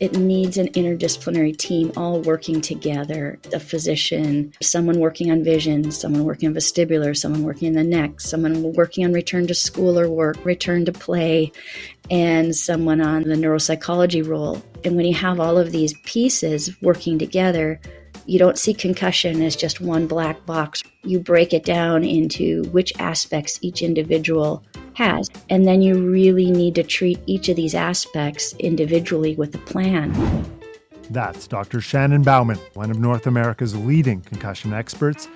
it needs an interdisciplinary team all working together a physician, someone working on vision, someone working on vestibular, someone working in the neck, someone working on return to school or work, return to play, and someone on the neuropsychology role. And when you have all of these pieces working together, you don't see concussion as just one black box. You break it down into which aspects each individual has. And then you really need to treat each of these aspects individually with a plan. That's Dr. Shannon Bauman, one of North America's leading concussion experts.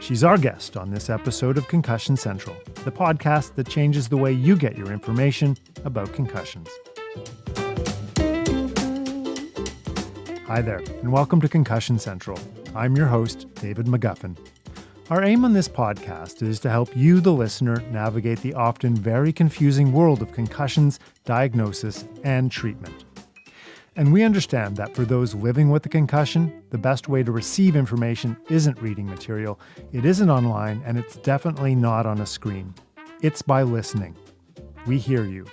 She's our guest on this episode of Concussion Central, the podcast that changes the way you get your information about concussions. Hi there, and welcome to Concussion Central. I'm your host, David McGuffin. Our aim on this podcast is to help you, the listener, navigate the often very confusing world of concussions, diagnosis, and treatment. And we understand that for those living with a concussion, the best way to receive information isn't reading material, it isn't online, and it's definitely not on a screen. It's by listening. We hear you.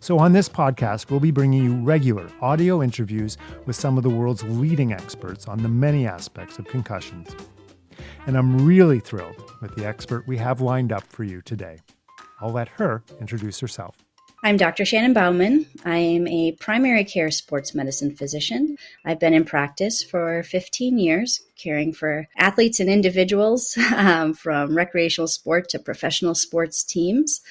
So, on this podcast, we'll be bringing you regular audio interviews with some of the world's leading experts on the many aspects of concussions and I'm really thrilled with the expert we have lined up for you today. I'll let her introduce herself. I'm Dr. Shannon Bauman. I am a primary care sports medicine physician. I've been in practice for 15 years, caring for athletes and individuals um, from recreational sport to professional sports teams.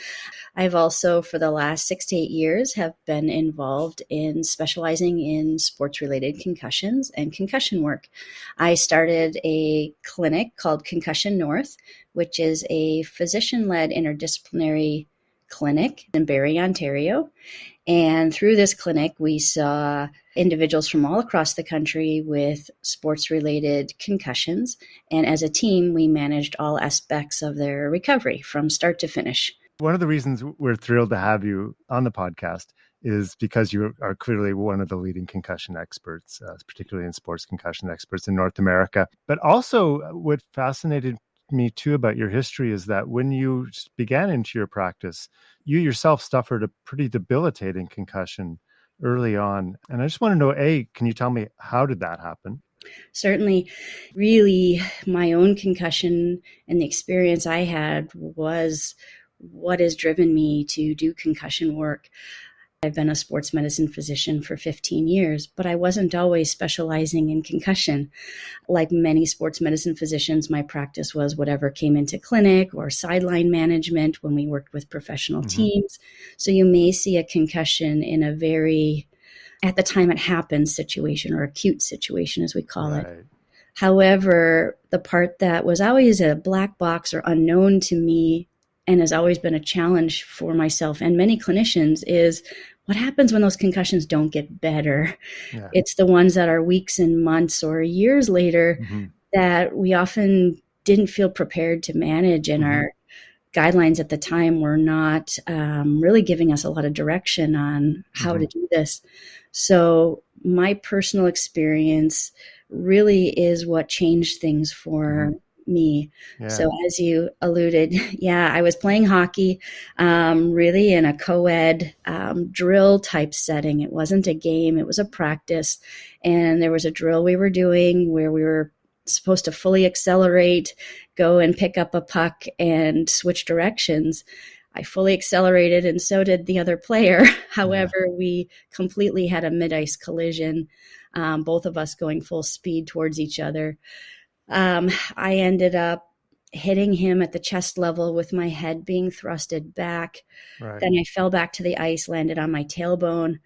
I've also, for the last six to eight years, have been involved in specializing in sports-related concussions and concussion work. I started a clinic called Concussion North, which is a physician-led interdisciplinary clinic in Barrie, Ontario. And through this clinic, we saw individuals from all across the country with sports related concussions. And as a team, we managed all aspects of their recovery from start to finish. One of the reasons we're thrilled to have you on the podcast is because you are clearly one of the leading concussion experts, uh, particularly in sports concussion experts in North America. But also, uh, what fascinated me too about your history is that when you began into your practice, you yourself suffered a pretty debilitating concussion early on. And I just want to know A, can you tell me how did that happen? Certainly, really, my own concussion and the experience I had was what has driven me to do concussion work. I've been a sports medicine physician for 15 years, but I wasn't always specializing in concussion. Like many sports medicine physicians, my practice was whatever came into clinic or sideline management when we worked with professional mm-hmm. teams. So you may see a concussion in a very, at the time it happens situation or acute situation, as we call right. it. However, the part that was always a black box or unknown to me and has always been a challenge for myself and many clinicians is what happens when those concussions don't get better? Yeah. It's the ones that are weeks and months or years later mm-hmm. that we often didn't feel prepared to manage, and mm-hmm. our guidelines at the time were not um, really giving us a lot of direction on how mm-hmm. to do this. So, my personal experience really is what changed things for mm-hmm me. Yeah. So, as you alluded, yeah, I was playing hockey um, really in a co ed um, drill type setting. It wasn't a game, it was a practice. And there was a drill we were doing where we were supposed to fully accelerate, go and pick up a puck and switch directions. I fully accelerated, and so did the other player. However, yeah. we completely had a mid ice collision, um, both of us going full speed towards each other. Um, I ended up hitting him at the chest level with my head being thrusted back. Right. Then I fell back to the ice, landed on my tailbone.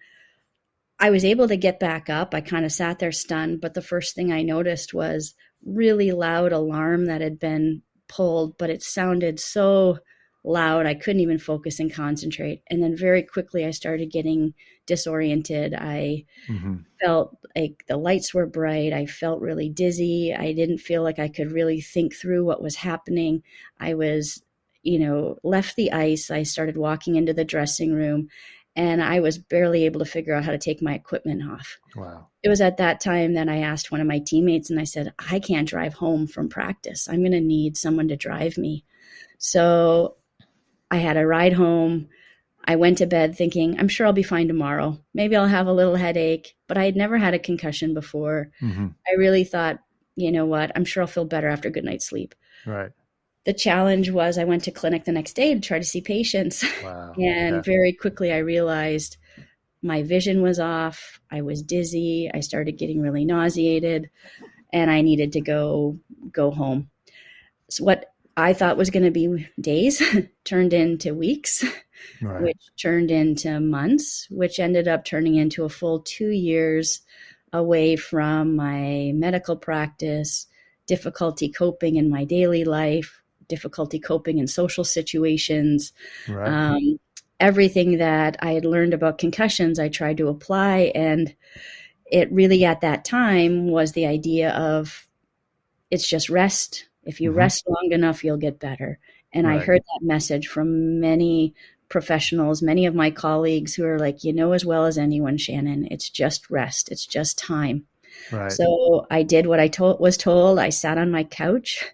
I was able to get back up. I kind of sat there stunned, but the first thing I noticed was really loud alarm that had been pulled, but it sounded so loud I couldn't even focus and concentrate. And then very quickly I started getting disoriented. I mm-hmm. felt like the lights were bright. I felt really dizzy. I didn't feel like I could really think through what was happening. I was, you know, left the ice. I started walking into the dressing room and I was barely able to figure out how to take my equipment off. Wow. It was at that time that I asked one of my teammates and I said, I can't drive home from practice. I'm going to need someone to drive me. So I had a ride home I went to bed thinking, I'm sure I'll be fine tomorrow. Maybe I'll have a little headache, but I had never had a concussion before. Mm-hmm. I really thought, you know what, I'm sure I'll feel better after a good night's sleep. Right. The challenge was I went to clinic the next day to try to see patients. Wow. and yeah. very quickly I realized my vision was off. I was dizzy. I started getting really nauseated and I needed to go go home. So what I thought was going to be days turned into weeks, right. which turned into months, which ended up turning into a full two years away from my medical practice, difficulty coping in my daily life, difficulty coping in social situations. Right. Um, everything that I had learned about concussions, I tried to apply. And it really, at that time, was the idea of it's just rest, if you mm-hmm. rest long enough, you'll get better. And right. I heard that message from many professionals, many of my colleagues who are like, you know, as well as anyone, Shannon, it's just rest, it's just time. Right. So I did what I told, was told. I sat on my couch.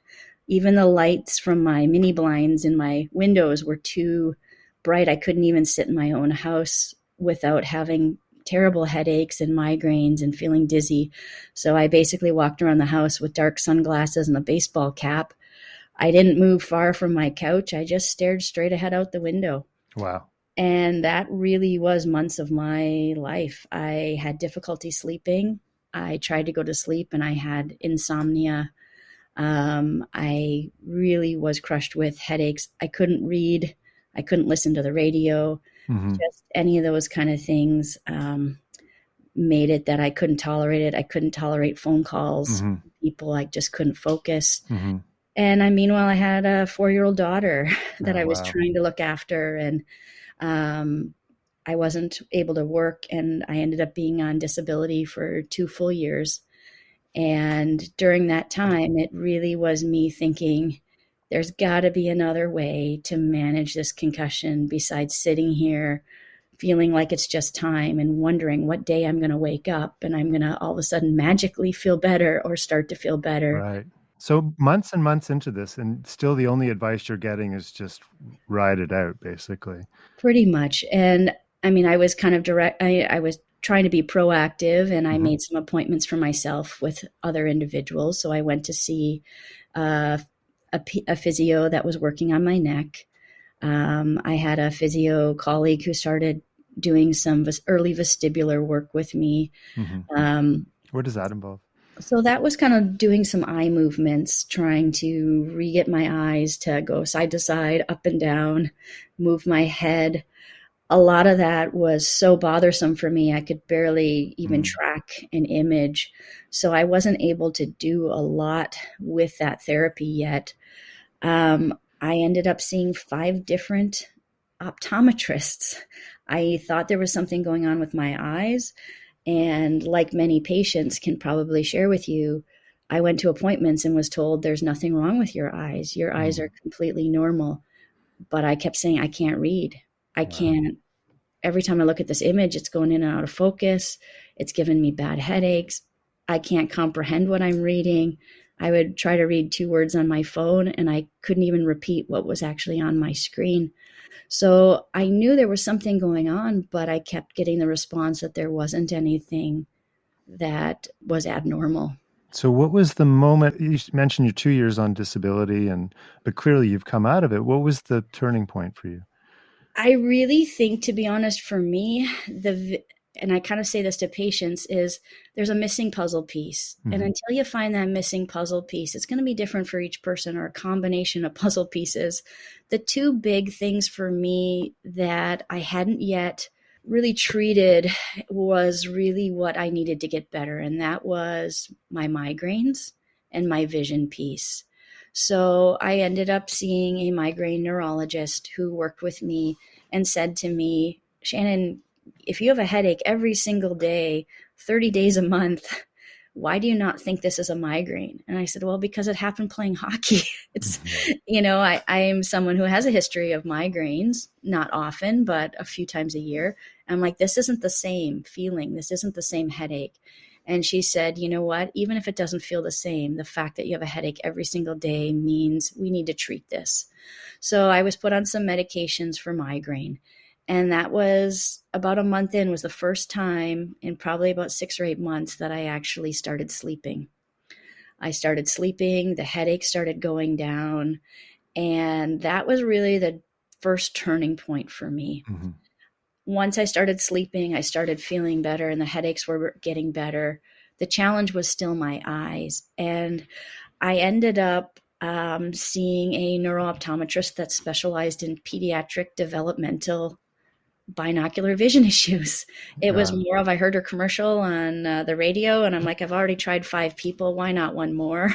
Even the lights from my mini blinds in my windows were too bright. I couldn't even sit in my own house without having terrible headaches and migraines and feeling dizzy. So I basically walked around the house with dark sunglasses and a baseball cap. I didn't move far from my couch. I just stared straight ahead out the window. Wow. And that really was months of my life. I had difficulty sleeping. I tried to go to sleep and I had insomnia. Um, I really was crushed with headaches. I couldn't read. I couldn't listen to the radio mm-hmm. just any of those kind of things um, made it that I couldn't tolerate it. I couldn't tolerate phone calls, mm-hmm. people. I just couldn't focus. Mm-hmm. And I meanwhile, I had a four year old daughter that oh, I was wow. trying to look after, and um, I wasn't able to work, and I ended up being on disability for two full years. And during that time, it really was me thinking, there's got to be another way to manage this concussion besides sitting here feeling like it's just time and wondering what day I'm going to wake up and I'm going to all of a sudden magically feel better or start to feel better. Right. So months and months into this, and still the only advice you're getting is just ride it out, basically. Pretty much. And I mean, I was kind of direct, I, I was trying to be proactive and I mm-hmm. made some appointments for myself with other individuals. So I went to see uh, a, a physio that was working on my neck. Um, I had a physio colleague who started doing some early vestibular work with me. Mm-hmm. Um, what does that involve? So that was kind of doing some eye movements, trying to re get my eyes to go side to side, up and down, move my head. A lot of that was so bothersome for me, I could barely even mm. track an image. So I wasn't able to do a lot with that therapy yet um, I ended up seeing five different optometrists. I thought there was something going on with my eyes. And like many patients can probably share with you, I went to appointments and was told there's nothing wrong with your eyes. Your eyes mm. are completely normal. But I kept saying, I can't read. I can't. Every time I look at this image, it's going in and out of focus. It's giving me bad headaches. I can't comprehend what I'm reading. I would try to read two words on my phone and I couldn't even repeat what was actually on my screen. So I knew there was something going on, but I kept getting the response that there wasn't anything that was abnormal. So what was the moment you mentioned you're 2 years on disability and but clearly you've come out of it. What was the turning point for you? I really think to be honest for me the and I kind of say this to patients is there's a missing puzzle piece. Mm-hmm. And until you find that missing puzzle piece, it's going to be different for each person or a combination of puzzle pieces. The two big things for me that I hadn't yet really treated was really what I needed to get better. And that was my migraines and my vision piece. So I ended up seeing a migraine neurologist who worked with me and said to me, Shannon, if you have a headache every single day, 30 days a month, why do you not think this is a migraine? And I said, well, because it happened playing hockey. it's, mm-hmm. you know, I, I am someone who has a history of migraines, not often, but a few times a year. I'm like, this isn't the same feeling. This isn't the same headache. And she said, you know what? Even if it doesn't feel the same, the fact that you have a headache every single day means we need to treat this. So I was put on some medications for migraine. And that was about a month in, was the first time in probably about six or eight months that I actually started sleeping. I started sleeping, the headache started going down. And that was really the first turning point for me. Mm-hmm. Once I started sleeping, I started feeling better and the headaches were getting better. The challenge was still my eyes. And I ended up um, seeing a neurooptometrist that specialized in pediatric developmental binocular vision issues. It yeah. was more of I heard her commercial on uh, the radio, and I'm like, I've already tried five people. Why not one more?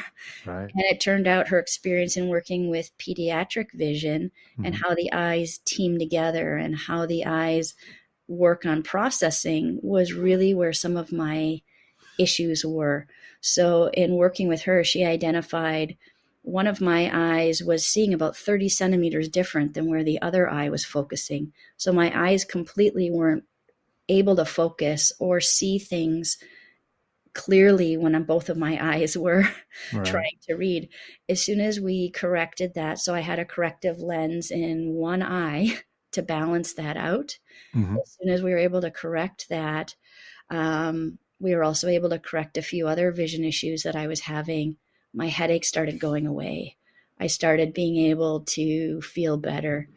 Right. And it turned out her experience in working with pediatric vision mm-hmm. and how the eyes team together and how the eyes work on processing was really where some of my issues were. So, in working with her, she identified one of my eyes was seeing about 30 centimeters different than where the other eye was focusing. So my eyes completely weren't able to focus or see things clearly when both of my eyes were right. trying to read. As soon as we corrected that, so I had a corrective lens in one eye to balance that out. Mm-hmm. As soon as we were able to correct that, um, we were also able to correct a few other vision issues that I was having my headache started going away. I started being able to feel better.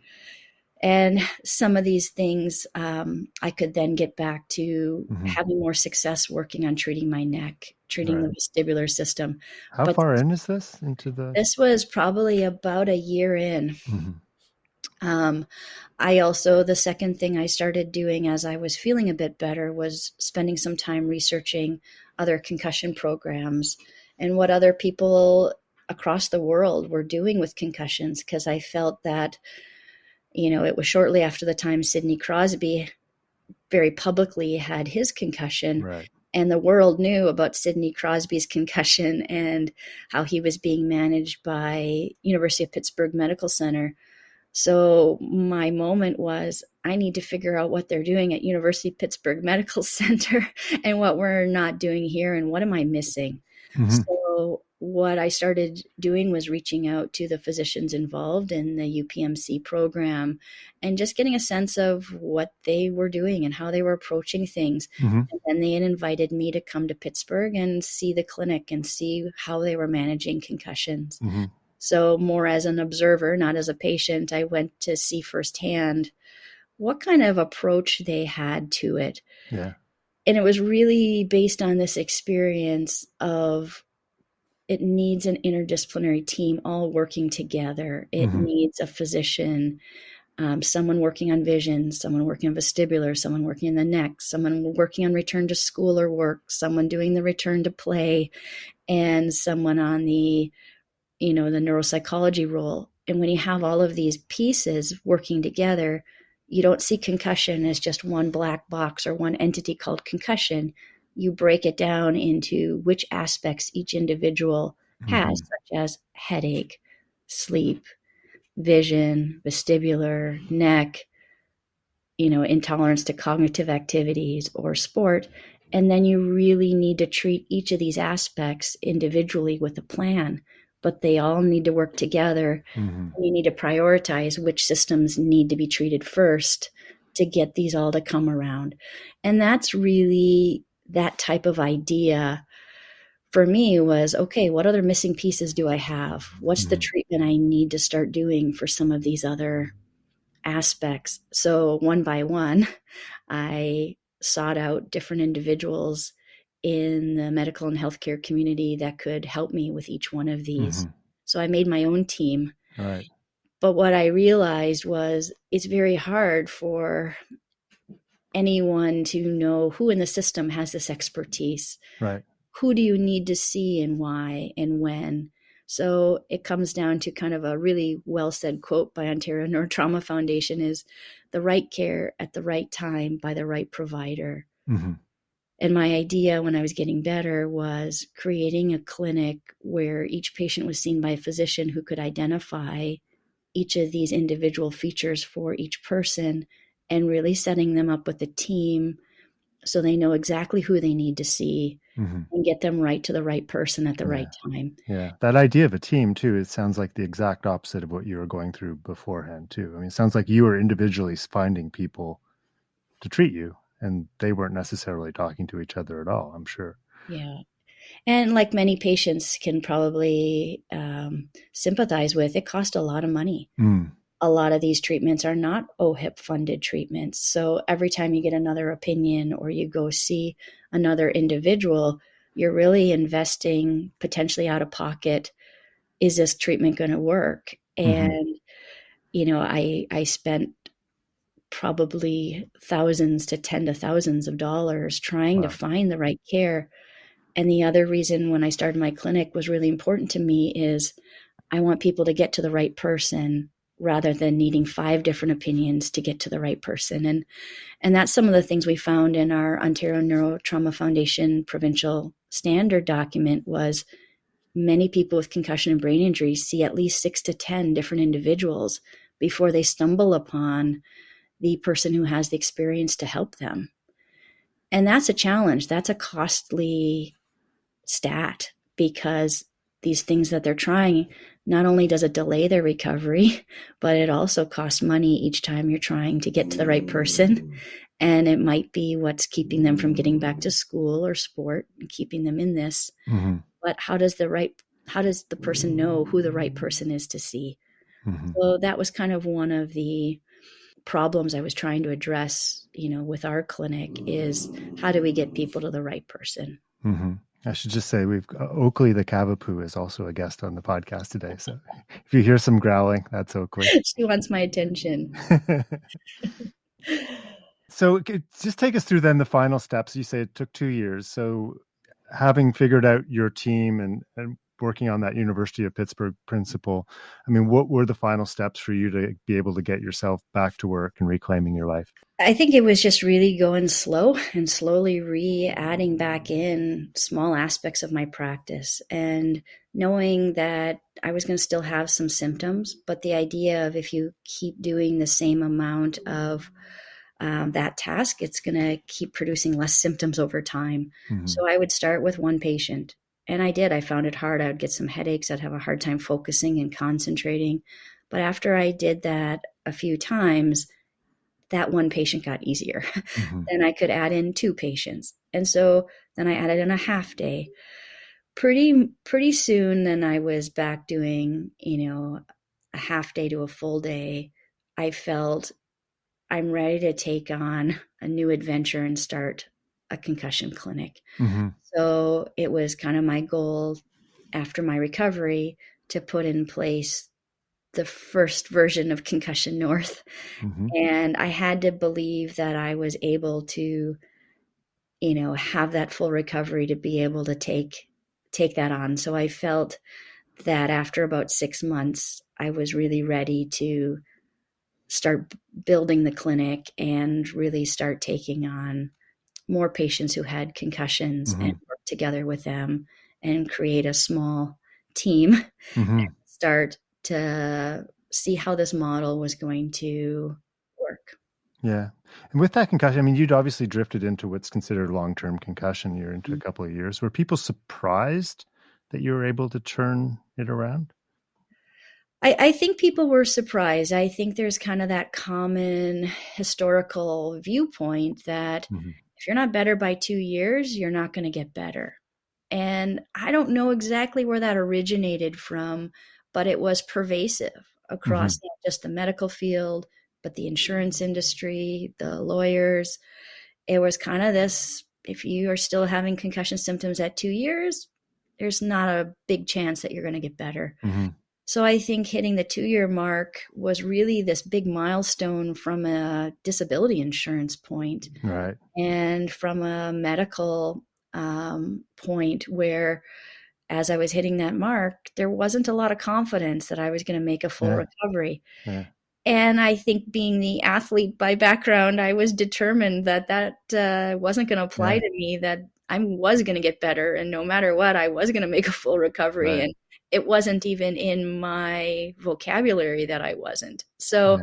And some of these things um, I could then get back to mm-hmm. having more success working on treating my neck, treating right. the vestibular system. How but far in is this into the? This was probably about a year in. Mm-hmm. Um, I also, the second thing I started doing as I was feeling a bit better was spending some time researching other concussion programs and what other people across the world were doing with concussions because I felt that, you know, it was shortly after the time Sidney Crosby very publicly had his concussion. Right. And the world knew about Sidney Crosby's concussion and how he was being managed by University of Pittsburgh Medical Center. So my moment was I need to figure out what they're doing at University of Pittsburgh Medical Center and what we're not doing here and what am I missing. Mm-hmm. So what I started doing was reaching out to the physicians involved in the UPMC program and just getting a sense of what they were doing and how they were approaching things. Mm-hmm. And then they had invited me to come to Pittsburgh and see the clinic and see how they were managing concussions. Mm-hmm. So, more as an observer, not as a patient, I went to see firsthand what kind of approach they had to it. Yeah and it was really based on this experience of it needs an interdisciplinary team all working together. It mm-hmm. needs a physician, um, someone working on vision, someone working on vestibular, someone working in the neck, someone working on return to school or work, someone doing the return to play, and someone on the, you know, the neuropsychology role. And when you have all of these pieces working together, you don't see concussion as just one black box or one entity called concussion. You break it down into which aspects each individual mm-hmm. has, such as headache, sleep, vision, vestibular, neck, you know, intolerance to cognitive activities or sport. And then you really need to treat each of these aspects individually with a plan but they all need to work together. Mm-hmm. You need to prioritize which systems need to be treated first to get these all to come around. And that's really that type of idea for me was okay, what other missing pieces do I have? What's mm-hmm. the treatment I need to start doing for some of these other aspects? So, one by one, I sought out different individuals in the medical and healthcare community that could help me with each one of these. Mm-hmm. So I made my own team. Right. But what I realized was it's very hard for anyone to know who in the system has this expertise. Right. Who do you need to see and why and when? So it comes down to kind of a really well said quote by Ontario Neurotrauma Foundation is the right care at the right time by the right provider. Mm-hmm. And my idea when I was getting better was creating a clinic where each patient was seen by a physician who could identify each of these individual features for each person and really setting them up with a team so they know exactly who they need to see mm-hmm. and get them right to the right person at the yeah. right time. Yeah. That idea of a team too, it sounds like the exact opposite of what you were going through beforehand too. I mean, it sounds like you were individually finding people to treat you and they weren't necessarily talking to each other at all, I'm sure. Yeah. And like many patients can probably um, sympathize with, it cost a lot of money. Mm a lot of these treatments are not OHIP funded treatments. So every time you get another opinion or you go see another individual, you're really investing potentially out of pocket. Is this treatment going to work? Mm-hmm. And, you know, I, I spent probably thousands to ten to thousands of dollars trying wow. to find the right care. And the other reason when I started my clinic was really important to me is I want people to get to the right person rather than needing five different opinions to get to the right person. And and that's some of the things we found in our Ontario Neurotrauma Foundation provincial standard document was many people with concussion and brain injury see at least six to 10 different individuals before they stumble upon the person who has the experience to help them. And that's a challenge. That's a costly stat because these things that they're trying not only does it delay their recovery, but it also costs money each time you're trying to get to the right person. And it might be what's keeping them from getting back to school or sport and keeping them in this. Mm-hmm. But how does the right how does the person know who the right person is to see? Mm-hmm. So that was kind of one of the problems I was trying to address, you know, with our clinic is how do we get people to the right person? Mm-hmm. I should just say we've uh, Oakley the Cavapoo is also a guest on the podcast today. So if you hear some growling, that's Oakley. she wants my attention. so just take us through then the final steps. You say it took two years. So having figured out your team and, and working on that University of Pittsburgh principle, I mean, what were the final steps for you to be able to get yourself back to work and reclaiming your life? I think it was just really going slow and slowly re adding back in small aspects of my practice and knowing that I was going to still have some symptoms, but the idea of if you keep doing the same amount of um, that task, it's going to keep producing less symptoms over time. Mm-hmm. So I would start with one patient. And I did. I found it hard. I would get some headaches. I'd have a hard time focusing and concentrating. But after I did that a few times, that one patient got easier. Mm-hmm. then I could add in two patients. And so then I added in a half day. Pretty pretty soon then I was back doing, you know, a half day to a full day. I felt I'm ready to take on a new adventure and start a concussion clinic. Mm-hmm. So it was kind of my goal after my recovery to put in place the first version of Concussion North. Mm-hmm. And I had to believe that I was able to, you know, have that full recovery to be able to take take that on. So I felt that after about six months, I was really ready to start building the clinic and really start taking on more patients who had concussions mm-hmm. and work together with them and create a small team mm-hmm. start to see how this model was going to work. Yeah. And with that concussion, I mean, you'd obviously drifted into what's considered long term concussion. You're into mm-hmm. a couple of years. Were people surprised that you were able to turn it around? I, I, think people were surprised. I think there's kind of that common historical viewpoint that mm-hmm. If you're not better by two years, you're not going to get better. And I don't know exactly where that originated from but it was pervasive across mm-hmm. not just the medical field, but the insurance industry, the lawyers. It was kind of this if you are still having concussion symptoms at two years, there's not a big chance that you're going to get better. Mm-hmm. So I think hitting the two year mark was really this big milestone from a disability insurance point, right. and from a medical um, point where as I was hitting that mark, there wasn't a lot of confidence that I was going to make a full yeah. recovery. Yeah. And I think being the athlete by background, I was determined that that uh, wasn't going to apply yeah. to me, that I was going to get better. And no matter what, I was going to make a full recovery. Right. And it wasn't even in my vocabulary that I wasn't. So,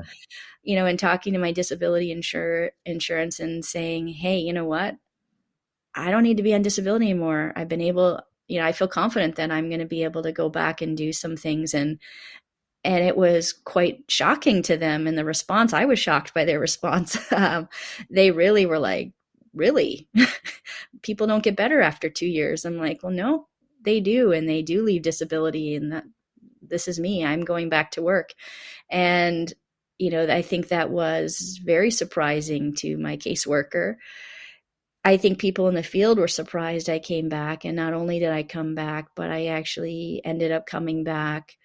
you know, in talking to my disability insure, insurance and saying, hey, you know what? I don't need to be on disability anymore. I've been able, you know, I feel confident that I'm going to be able to go back and do some things and and it was quite shocking to them and the response i was shocked by their response um, they really were like really people don't get better after two years i'm like well no they do and they do leave disability and that this is me i'm going back to work and you know i think that was very surprising to my caseworker i think people in the field were surprised i came back and not only did i come back but i actually ended up coming back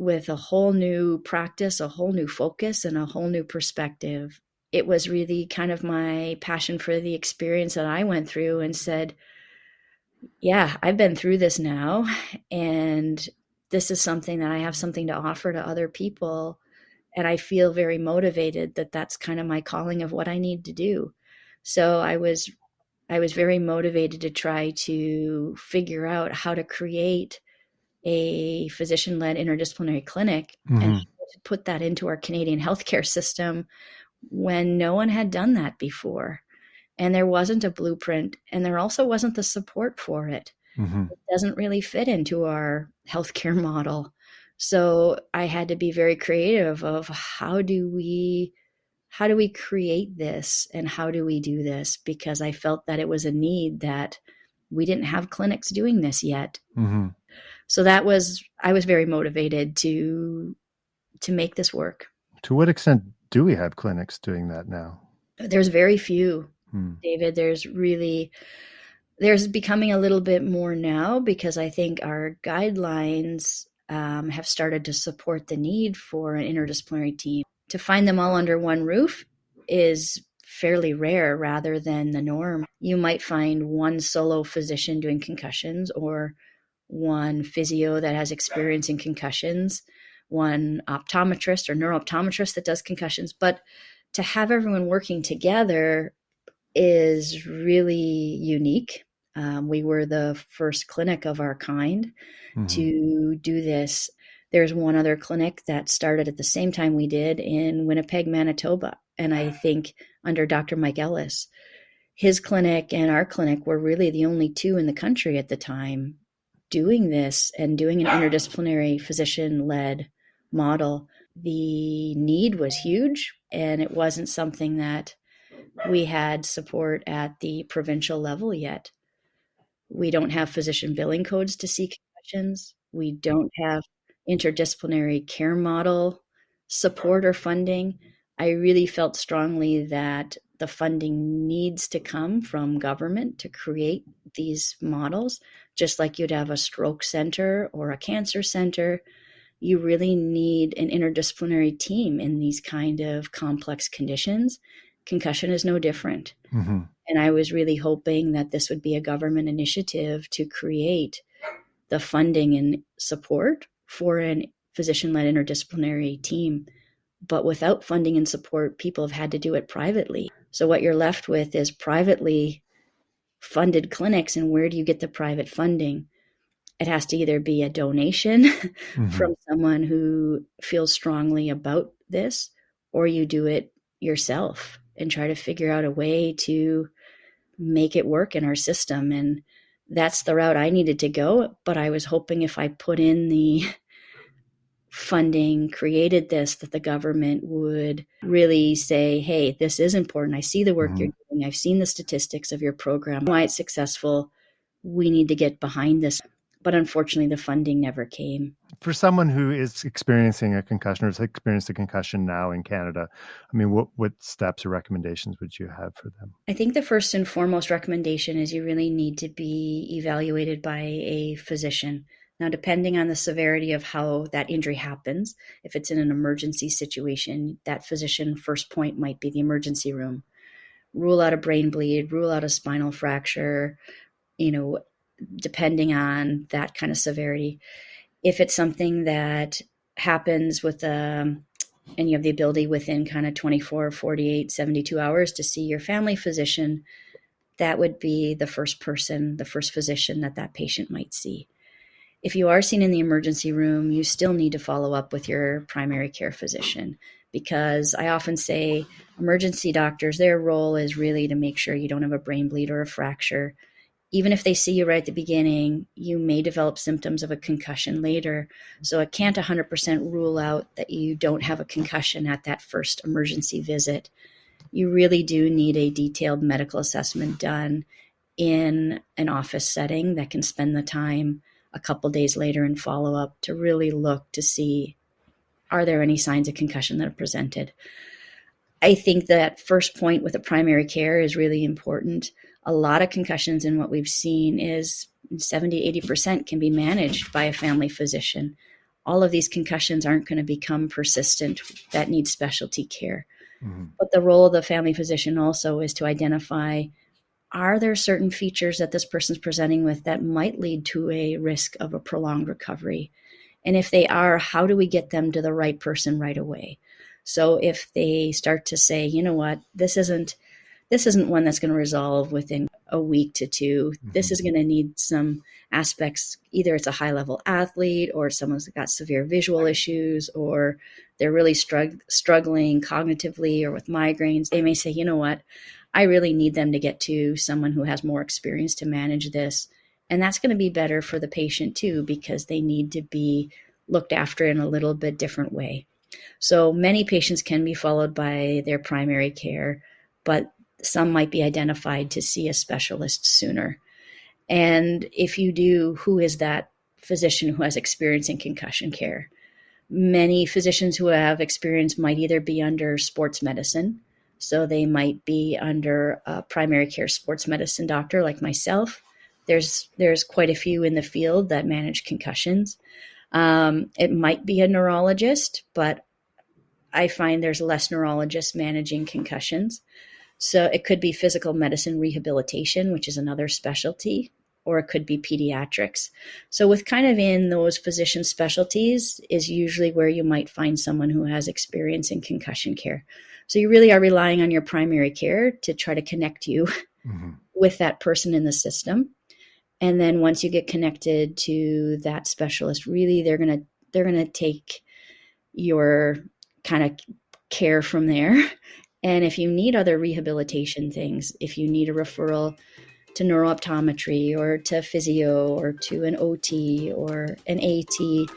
with a whole new practice, a whole new focus, and a whole new perspective. It was really kind of my passion for the experience that I went through and said, Yeah, I've been through this now. And this is something that I have something to offer to other people. And I feel very motivated that that's kind of my calling of what I need to do. So I was I was very motivated to try to figure out how to create a physician led interdisciplinary clinic mm-hmm. and put that into our Canadian healthcare system when no one had done that before. And there wasn't a blueprint, and there also wasn't the support for it. Mm-hmm. It doesn't really fit into our healthcare model. So I had to be very creative of how do we how do we create this and how do we do this because I felt that it was a need that we didn't have clinics doing this yet. Mm-hmm so that was i was very motivated to to make this work to what extent do we have clinics doing that now there's very few hmm. david there's really there's becoming a little bit more now because i think our guidelines um, have started to support the need for an interdisciplinary team to find them all under one roof is fairly rare rather than the norm you might find one solo physician doing concussions or one physio that has experience in concussions, one optometrist or neurooptometrist that does concussions. But to have everyone working together is really unique. Um, we were the first clinic of our kind mm-hmm. to do this. There's one other clinic that started at the same time we did in Winnipeg, Manitoba. And I think under Dr. Mike Ellis, his clinic and our clinic were really the only two in the country at the time doing this and doing an interdisciplinary physician led model, the need was huge and it wasn't something that we had support at the provincial level yet. We don't have physician billing codes to see concussions. We don't have interdisciplinary care model support or funding. I really felt strongly that the funding needs to come from government to create these models, just like you'd have a stroke center or a cancer center. You really need an interdisciplinary team in these kind of complex conditions. Concussion is no different. Mm-hmm. And I was really hoping that this would be a government initiative to create the funding and support for an physician led interdisciplinary team. But without funding and support, people have had to do it privately. So what you're left with is privately funded clinics. And where do you get the private funding? It has to either be a donation mm-hmm. from someone who feels strongly about this, or you do it yourself and try to figure out a way to make it work in our system. And that's the route I needed to go. But I was hoping if I put in the funding created this that the government would really say hey this is important i see the work mm-hmm. you're doing i've seen the statistics of your program why it's successful we need to get behind this but unfortunately the funding never came. For someone who is experiencing a concussion or has experienced a concussion now in canada i mean what, what steps or recommendations would you have for them? I think the first and foremost recommendation is you really need to be evaluated by a physician. Now, depending on the severity of how that injury happens, if it's in an emergency situation, that physician first point might be the emergency room. Rule out a brain bleed, rule out a spinal fracture, you know, depending on that kind of severity. If it's something that happens with um, and you have the ability within kind of 24, 48, 72 hours to see your family physician, that would be the first person, the first physician that that patient might see if you are seen in the emergency room, you still need to follow up with your primary care physician because I often say emergency doctors, their role is really to make sure you don't have a brain bleed or a fracture. Even if they see you right at the beginning, you may develop symptoms of a concussion later. So it can't 100% rule out that you don't have a concussion at that first emergency visit. You really do need a detailed medical assessment done in an office setting that can spend the time a couple days later in follow up to really look to see are there any signs of concussion that are presented. I think that first point with a primary care is really important. A lot of concussions and what we've seen is 70, 80% can be managed by a family physician. All of these concussions aren't going to become persistent that need specialty care. Mm-hmm. But the role of the family physician also is to identify are there certain features that this person's presenting with that might lead to a risk of a prolonged recovery? And if they are, how do we get them to the right person right away? So if they start to say, you know what, this isn't this isn't one that's going to resolve within a week to 2 mm-hmm. This is going to need some aspects. Either it's a high level athlete, or someone's got severe visual issues, or they're really strugg- struggling cognitively or with migraines. They may say, you know what, I really need them to get to someone who has more experience to manage this. And that's going to be better for the patient too, because they need to be looked after in a little bit different way. So many patients can be followed by their primary care, but some might be identified to see a specialist sooner. And if you do, who is that physician who has experience in concussion care? Many physicians who have experience might either be under sports medicine, so they might be under a primary care sports medicine doctor like myself. There's there's quite a few in the field that manage concussions. Um, it might be a neurologist, but I find there's less neurologists managing concussions. So it could be physical medicine rehabilitation, which is another specialty, or it could be pediatrics. So, with kind of in those physician specialties, is usually where you might find someone who has experience in concussion care. So you really are relying on your primary care to try to connect you mm-hmm. with that person in the system. And then once you get connected to that specialist, really they're going to they're going to take your kind of care from there. And if you need other rehabilitation things, if you need a referral to neurooptometry or to physio or to an OT or an AT,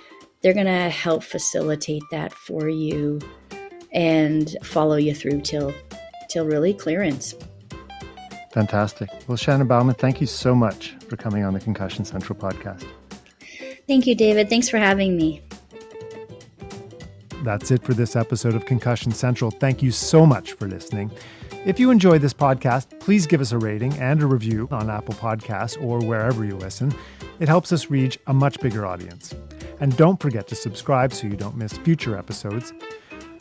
they're going to help facilitate that for you and follow you through till till really clearance. Fantastic. Well, Shannon Bauman, thank you so much for coming on the Concussion Central podcast. Thank you, David. Thanks for having me. That's it for this episode of Concussion Central. Thank you so much for listening. If you enjoyed this podcast, please give us a rating and a review on Apple Podcasts or wherever you listen. It helps us reach a much bigger audience. And don't forget to subscribe so you don't miss future episodes.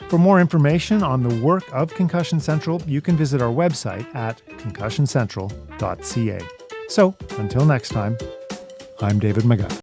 For more information on the work of Concussion Central, you can visit our website at concussioncentral.ca. So, until next time, I'm David McGuff.